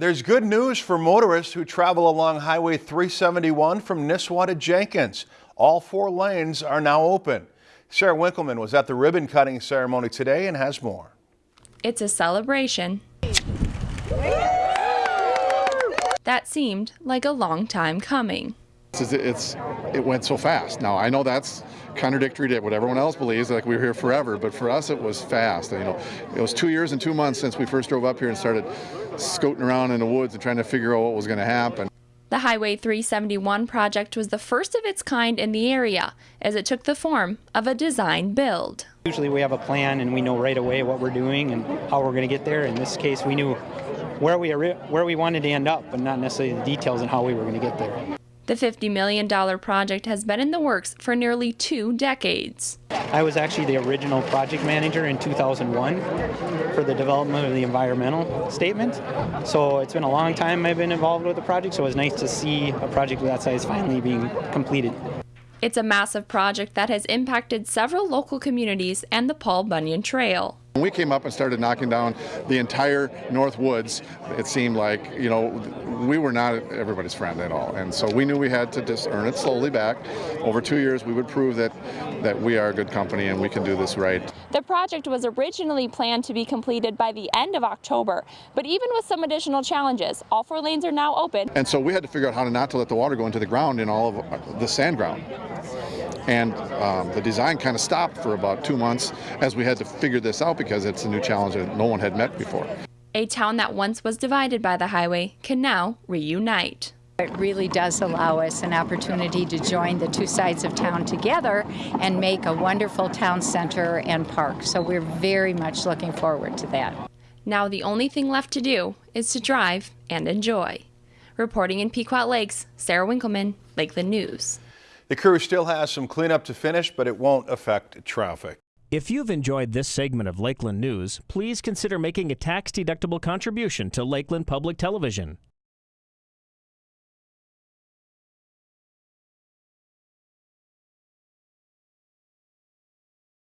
There's good news for motorists who travel along Highway 371 from Nisswa to Jenkins. All four lanes are now open. Sarah Winkleman was at the ribbon cutting ceremony today and has more. It's a celebration that seemed like a long time coming. It's, it's, it went so fast. Now I know that's contradictory to what everyone else believes, like we were here forever, but for us it was fast. You know, it was two years and two months since we first drove up here and started scooting around in the woods and trying to figure out what was going to happen. The Highway 371 project was the first of its kind in the area, as it took the form of a design build. Usually we have a plan and we know right away what we're doing and how we're going to get there. In this case, we knew where we where we wanted to end up, but not necessarily the details and how we were going to get there. The $50 million project has been in the works for nearly two decades. I was actually the original project manager in 2001 for the development of the environmental statement. So it's been a long time I've been involved with the project, so it was nice to see a project of that size finally being completed. It's a massive project that has impacted several local communities and the Paul Bunyan Trail. When we came up and started knocking down the entire North Woods, it seemed like, you know, we were not everybody's friend at all. And so we knew we had to just earn it slowly back. Over two years, we would prove that, that we are a good company and we can do this right. The project was originally planned to be completed by the end of October, but even with some additional challenges, all four lanes are now open. And so we had to figure out how to not to let the water go into the ground in all of the sand ground. And um, the design kind of stopped for about two months as we had to figure this out because it's a new challenge that no one had met before. A town that once was divided by the highway can now reunite. It really does allow us an opportunity to join the two sides of town together and make a wonderful town center and park. So we're very much looking forward to that. Now the only thing left to do is to drive and enjoy. Reporting in Pequot Lakes, Sarah Winkleman, Lakeland News. The crew still has some cleanup to finish, but it won't affect traffic. If you've enjoyed this segment of Lakeland News, please consider making a tax-deductible contribution to Lakeland Public Television.